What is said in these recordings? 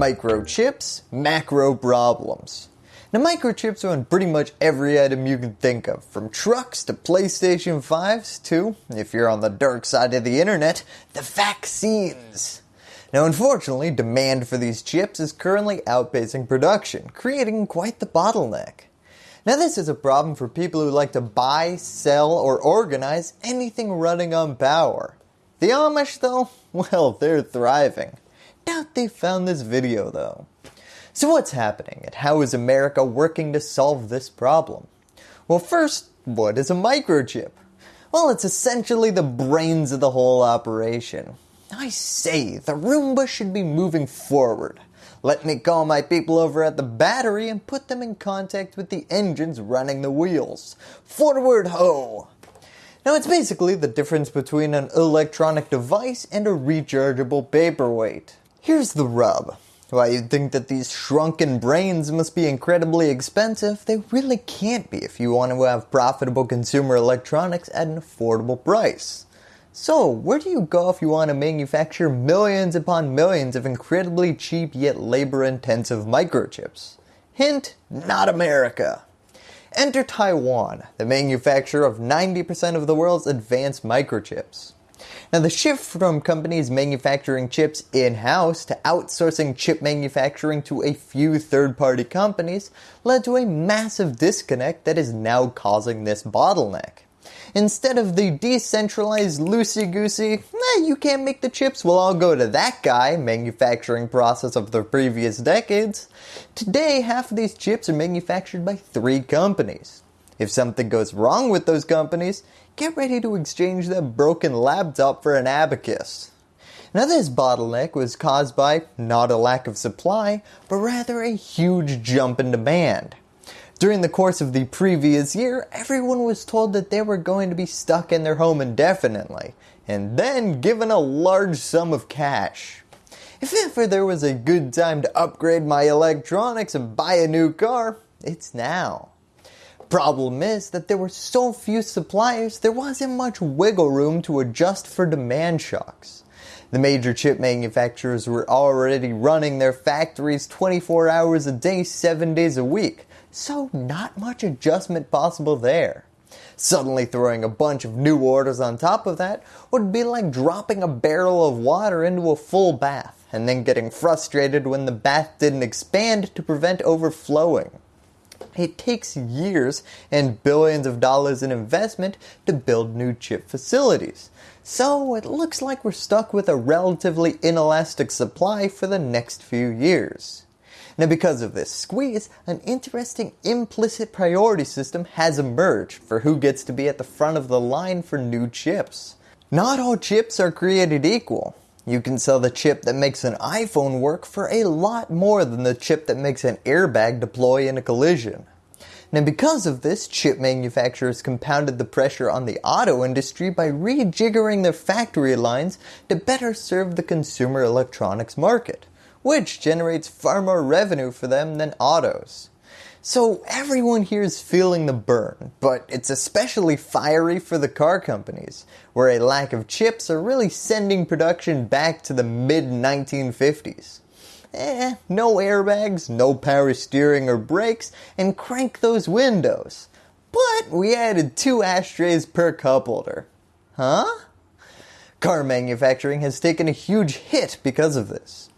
Microchips, macro problems. Now microchips are on pretty much every item you can think of, from trucks to PlayStation 5s to, if you're on the dark side of the internet, the vaccines. Now unfortunately, demand for these chips is currently outpacing production, creating quite the bottleneck. Now this is a problem for people who like to buy, sell, or organize anything running on power. The Amish though, well they're thriving. Doubt they found this video though. So what's happening and how is America working to solve this problem? Well first, what is a microchip? Well it's essentially the brains of the whole operation. I say, the Roomba should be moving forward. Let me call my people over at the battery and put them in contact with the engines running the wheels. Forward ho! Now it's basically the difference between an electronic device and a rechargeable paperweight. Here's the rub. While you'd think that these shrunken brains must be incredibly expensive, they really can't be if you want to have profitable consumer electronics at an affordable price. So where do you go if you want to manufacture millions upon millions of incredibly cheap yet labor intensive microchips? Hint, not America. Enter Taiwan, the manufacturer of 90% of the world's advanced microchips. Now the shift from companies manufacturing chips in-house to outsourcing chip manufacturing to a few third-party companies led to a massive disconnect that is now causing this bottleneck. Instead of the decentralized loosey-goosey, eh, you can't make the chips, we'll all go to that guy manufacturing process of the previous decades. Today, half of these chips are manufactured by three companies. If something goes wrong with those companies, get ready to exchange that broken laptop for an abacus. Now this bottleneck was caused by not a lack of supply, but rather a huge jump in demand. During the course of the previous year, everyone was told that they were going to be stuck in their home indefinitely, and then given a large sum of cash. If ever there was a good time to upgrade my electronics and buy a new car, it's now. Problem is that there were so few suppliers there wasn't much wiggle room to adjust for demand shocks. The major chip manufacturers were already running their factories 24 hours a day, 7 days a week, so not much adjustment possible there. Suddenly throwing a bunch of new orders on top of that would be like dropping a barrel of water into a full bath and then getting frustrated when the bath didn't expand to prevent overflowing. It takes years and billions of dollars in investment to build new chip facilities. So it looks like we're stuck with a relatively inelastic supply for the next few years. Now because of this squeeze, an interesting implicit priority system has emerged for who gets to be at the front of the line for new chips. Not all chips are created equal. You can sell the chip that makes an iPhone work for a lot more than the chip that makes an airbag deploy in a collision. Now because of this, chip manufacturers compounded the pressure on the auto industry by rejiggering their factory lines to better serve the consumer electronics market which generates far more revenue for them than autos. So everyone here is feeling the burn, but it's especially fiery for the car companies, where a lack of chips are really sending production back to the mid 1950s. Eh, no airbags, no power steering or brakes, and crank those windows. But we added two ashtrays per cup holder. Huh? Car manufacturing has taken a huge hit because of this.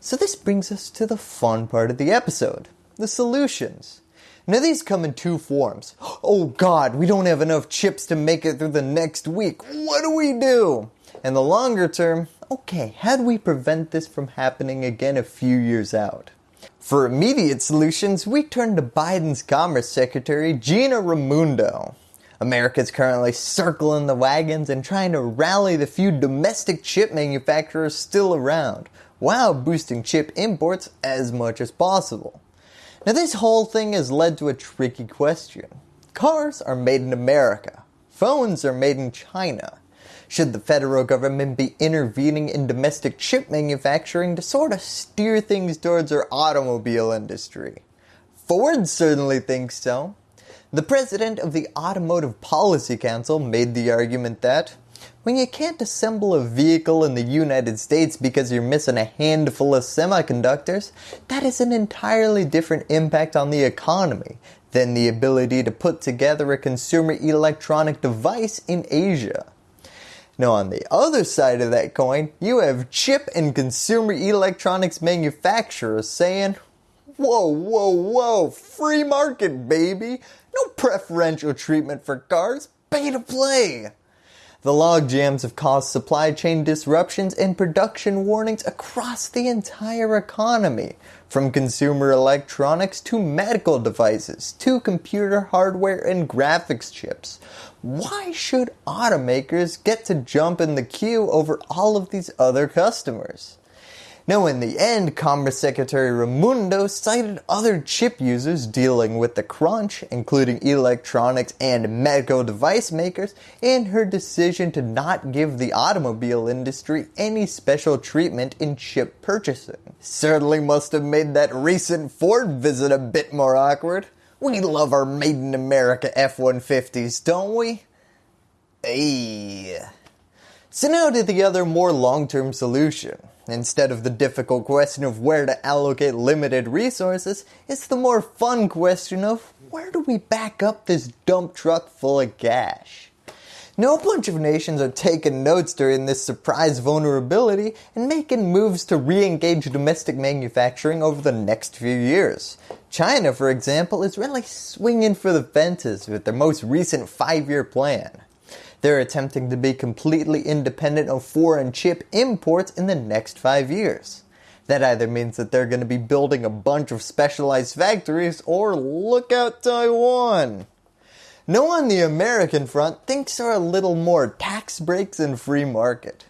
So this brings us to the fun part of the episode, the solutions. Now these come in two forms. Oh god, we don't have enough chips to make it through the next week. What do we do? And the longer term, okay, how do we prevent this from happening again a few years out? For immediate solutions, we turn to Biden's Commerce Secretary Gina Raimondo. America is currently circling the wagons and trying to rally the few domestic chip manufacturers still around while boosting chip imports as much as possible. Now this whole thing has led to a tricky question. Cars are made in America. Phones are made in China. Should the federal government be intervening in domestic chip manufacturing to sort of steer things towards our automobile industry? Ford certainly thinks so. The president of the Automotive Policy Council made the argument that When you can't assemble a vehicle in the United States because you're missing a handful of semiconductors, that is an entirely different impact on the economy than the ability to put together a consumer electronic device in Asia. Now on the other side of that coin, you have chip and consumer electronics manufacturers saying, whoa, whoa, whoa, free market baby, no preferential treatment for cars, pay to play. The logjams have caused supply chain disruptions and production warnings across the entire economy, from consumer electronics to medical devices to computer hardware and graphics chips. Why should automakers get to jump in the queue over all of these other customers? Now in the end, Commerce Secretary Raimondo cited other chip users dealing with the crunch, including electronics and medical device makers, in her decision to not give the automobile industry any special treatment in chip purchasing. Certainly must have made that recent Ford visit a bit more awkward. We love our made in America F-150s, don't we? Hey. So now to the other more long-term solution. Instead of the difficult question of where to allocate limited resources, it's the more fun question of where do we back up this dump truck full of cash? No bunch of nations are taking notes during this surprise vulnerability and making moves to re-engage domestic manufacturing over the next few years. China, for example, is really swinging for the fences with their most recent 5-year plan. They're attempting to be completely independent of foreign chip imports in the next 5 years. That either means that they're going to be building a bunch of specialized factories or look out Taiwan. No on the American front things are a little more tax breaks and free market.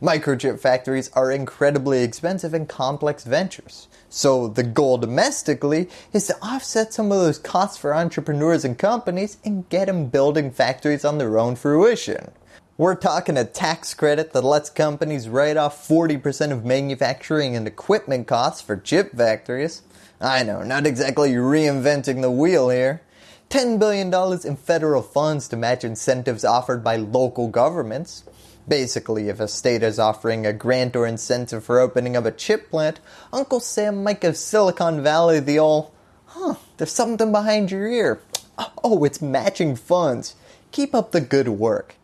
Microchip factories are incredibly expensive and complex ventures. So the goal domestically is to offset some of those costs for entrepreneurs and companies and get them building factories on their own fruition. We're talking a tax credit that lets companies write off 40% of manufacturing and equipment costs for chip factories. I know, not exactly reinventing the wheel here. $10 billion in federal funds to match incentives offered by local governments. Basically, if a state is offering a grant or incentive for opening up a chip plant, Uncle Sam might give Silicon Valley the old, huh, there's something behind your ear. Oh, it's matching funds. Keep up the good work.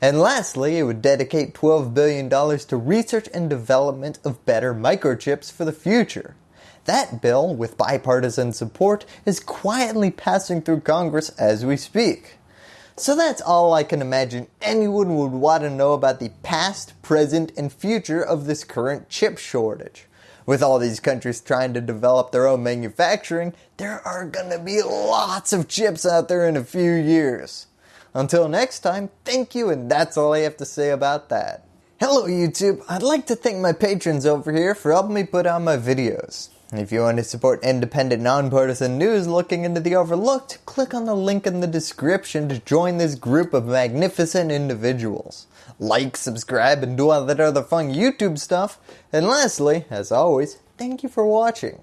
And lastly, it would dedicate $12 billion to research and development of better microchips for the future. That bill, with bipartisan support, is quietly passing through Congress as we speak. So that's all I can imagine anyone would want to know about the past, present, and future of this current chip shortage. With all these countries trying to develop their own manufacturing, there are going to be lots of chips out there in a few years. Until next time, thank you and that's all I have to say about that. Hello YouTube, I'd like to thank my patrons over here for helping me put out my videos. If you want to support independent nonpartisan news looking into the overlooked, click on the link in the description to join this group of magnificent individuals. Like, subscribe, and do all that other fun YouTube stuff. And lastly, as always, thank you for watching.